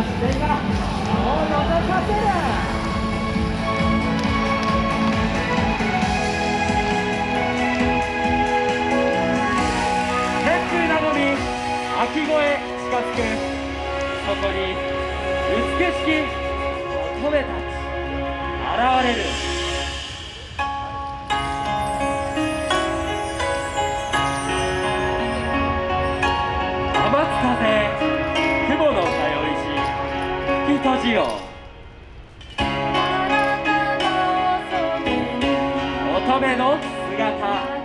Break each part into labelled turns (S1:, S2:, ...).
S1: から視線が顔を覗かせる
S2: 天空なのに秋越え近づくそこに美しき乙女たち現れる。吹き閉じよ乙女の姿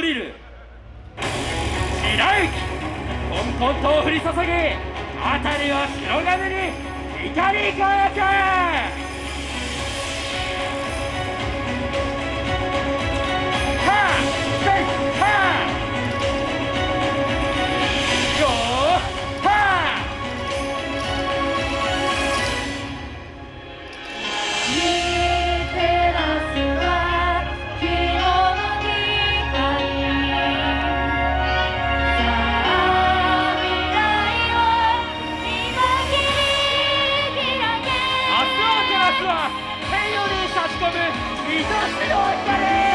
S2: 降りる。白雪。こんこんと降り注ぎ辺りは白金に。光り輝く。は天より差し込む愛しの光